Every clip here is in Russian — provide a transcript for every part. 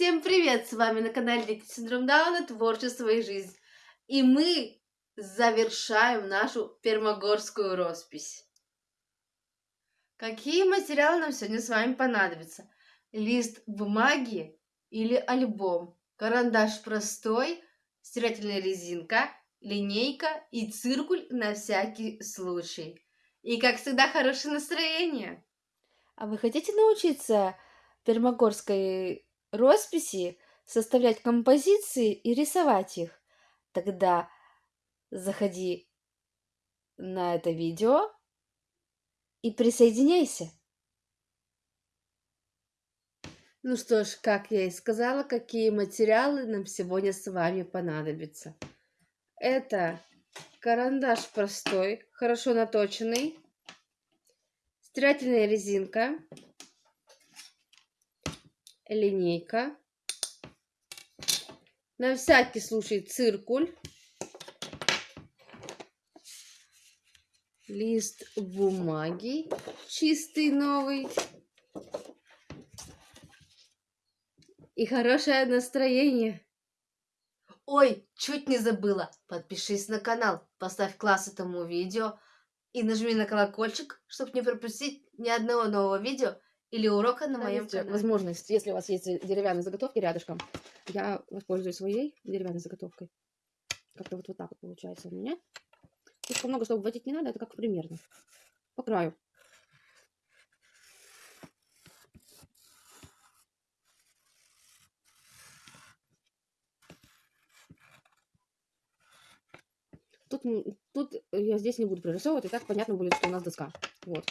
Всем привет! С вами на канале Дикий Синдром Дауна Творчество и жизнь. И мы завершаем нашу пермогорскую роспись. Какие материалы нам сегодня с вами понадобятся? Лист бумаги или альбом? Карандаш простой, стирательная резинка, линейка и циркуль на всякий случай. И, как всегда, хорошее настроение. А вы хотите научиться пермогорской росписи, составлять композиции и рисовать их? Тогда заходи на это видео и присоединяйся. Ну что ж, как я и сказала, какие материалы нам сегодня с вами понадобятся. Это карандаш простой, хорошо наточенный, стирательная резинка, линейка, на всякий случай циркуль, лист бумаги чистый новый и хорошее настроение. Ой, чуть не забыла. Подпишись на канал, поставь класс этому видео и нажми на колокольчик, чтобы не пропустить ни одного нового видео или урока на моем канале. Возможность, если у вас есть деревянные заготовки рядышком, я воспользуюсь своей деревянной заготовкой. Как-то вот, вот так вот получается у меня. Слишком много, чтобы вводить не надо, это как примерно. По краю. Тут, тут я здесь не буду прорисовывать, и так понятно будет, что у нас доска. Вот.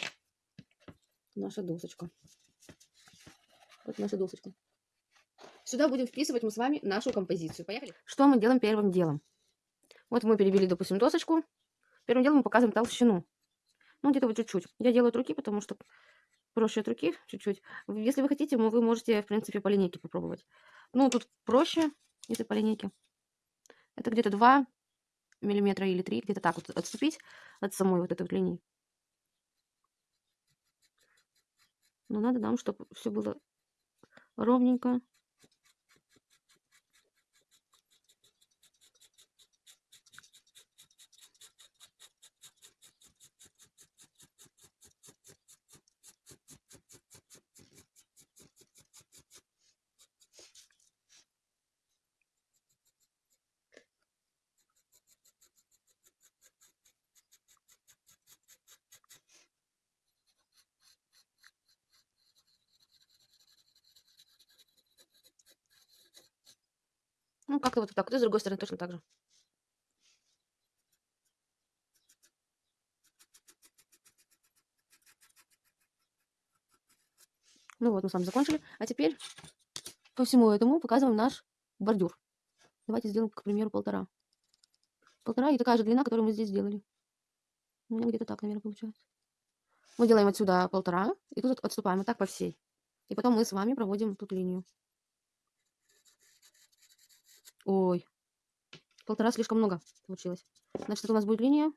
Наша досочка. Вот наша досочка. Сюда будем вписывать мы с вами нашу композицию. Поехали? Что мы делаем первым делом? Вот мы перебили, допустим, досочку. Первым делом мы показываем толщину. Ну, где-то вот чуть-чуть. Я делаю от руки, потому что проще от руки чуть-чуть. Если вы хотите, вы можете, в принципе, по линейке попробовать. Ну, тут проще, если по линейке. Это где-то 2 миллиметра или 3, где-то так вот отступить от самой вот этой вот линии. Но надо нам, чтобы все было ровненько. Ну, как и вот так. И с другой стороны точно так же. Ну вот, мы с вами закончили. А теперь по всему этому показываем наш бордюр. Давайте сделаем, к примеру, полтора. Полтора и такая же длина, которую мы здесь сделали. У меня где-то так, наверное, получается. Мы делаем отсюда полтора, и тут отступаем вот так по всей. И потом мы с вами проводим тут линию. Ой. Полтора слишком много получилось. Значит, это у нас будет линия.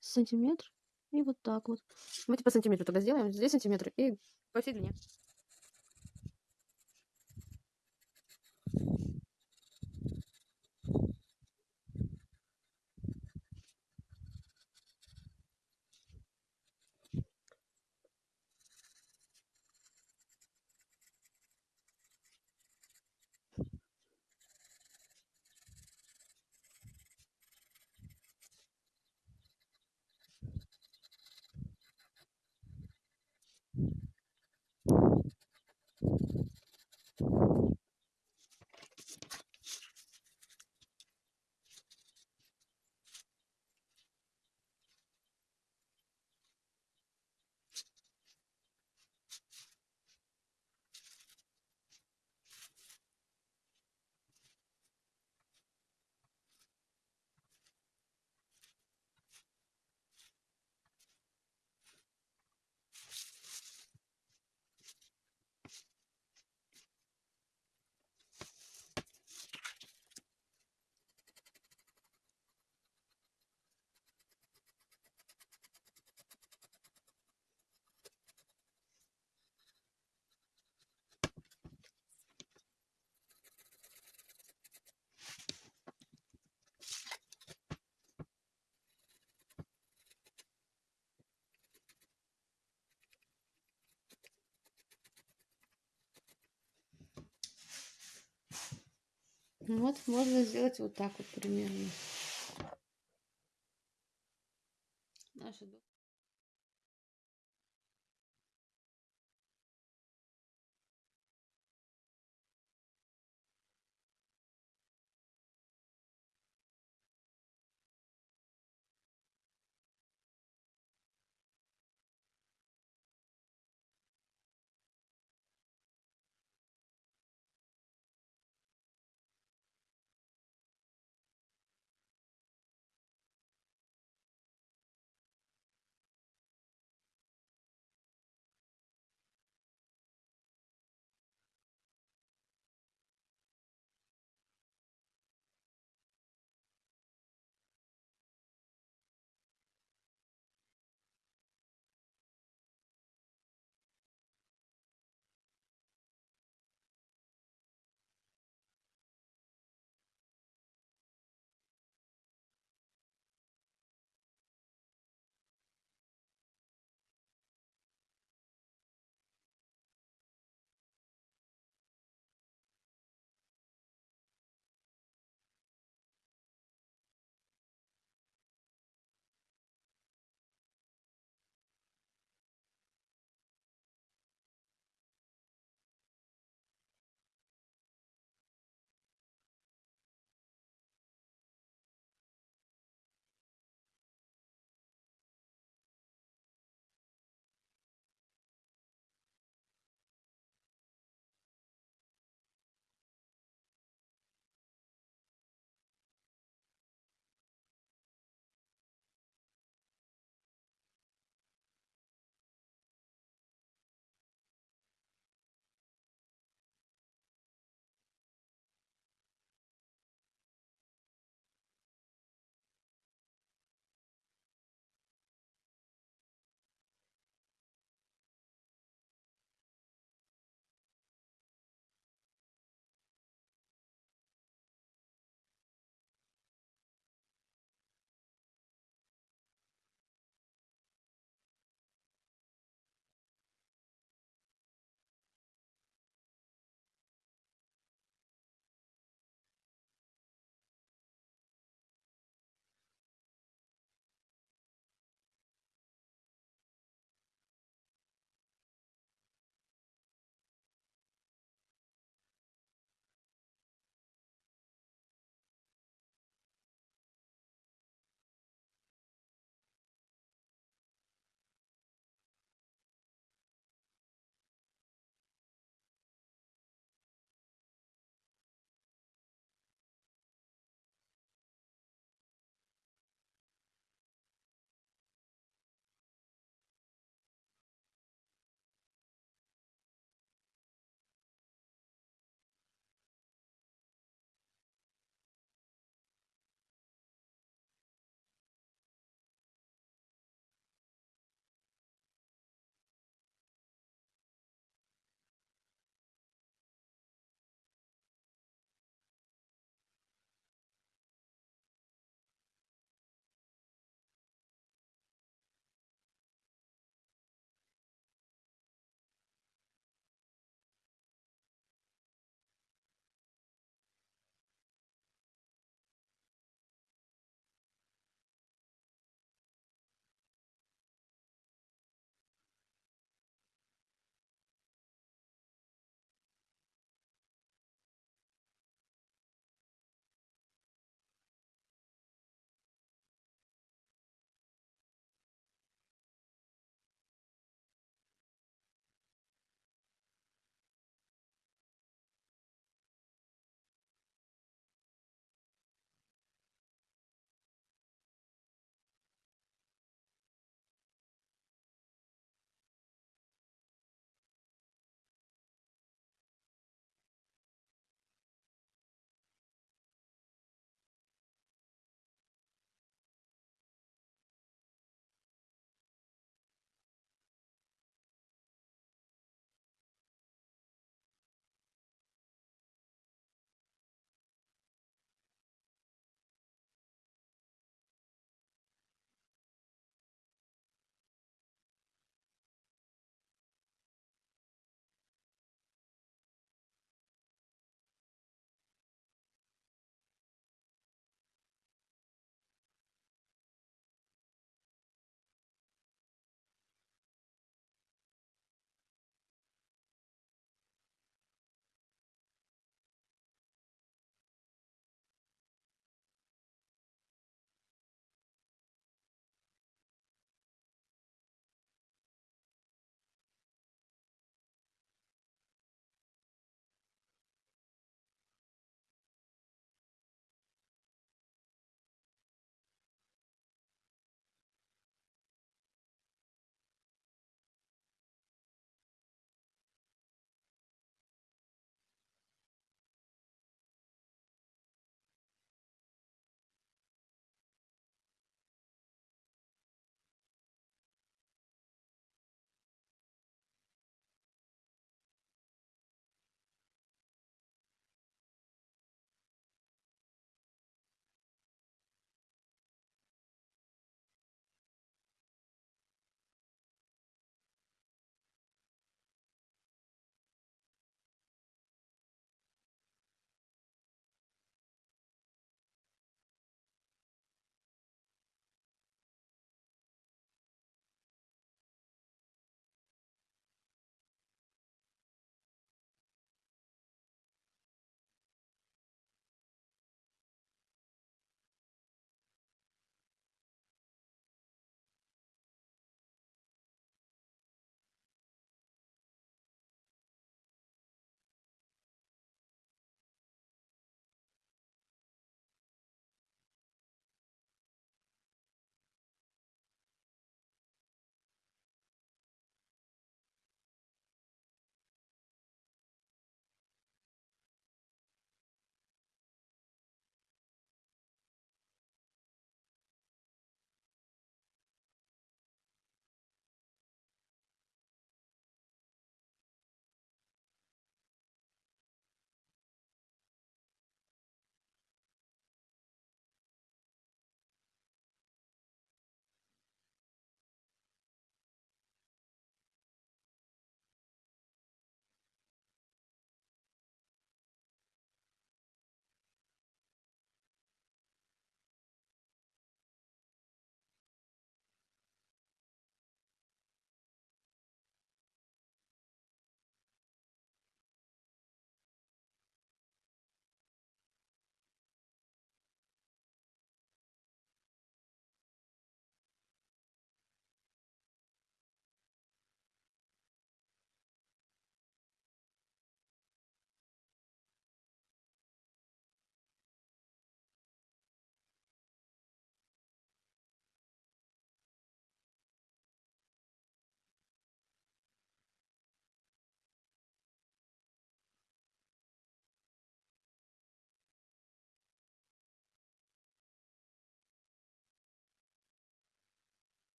Сантиметр. И вот так вот. Давайте по сантиметру тогда сделаем. Здесь сантиметр и по всей длине. Вот, можно сделать вот так вот примерно.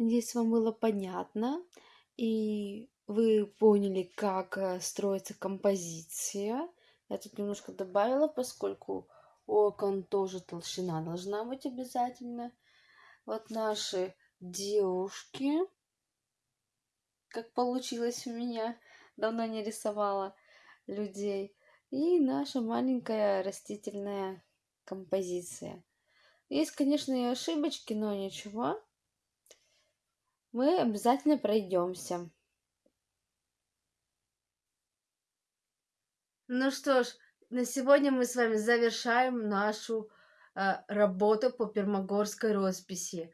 Надеюсь, вам было понятно, и вы поняли, как э, строится композиция. Я тут немножко добавила, поскольку окон тоже толщина должна быть обязательно. Вот наши девушки, как получилось у меня, давно не рисовала людей. И наша маленькая растительная композиция. Есть, конечно, и ошибочки, но ничего. Мы обязательно пройдемся. Ну что ж, на сегодня мы с вами завершаем нашу э, работу по пермогорской росписи.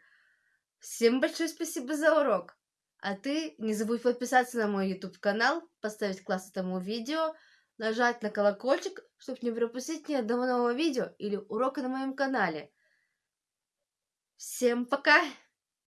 Всем большое спасибо за урок. А ты не забудь подписаться на мой YouTube канал, поставить класс этому видео, нажать на колокольчик, чтобы не пропустить ни одного нового видео или урока на моем канале. Всем пока!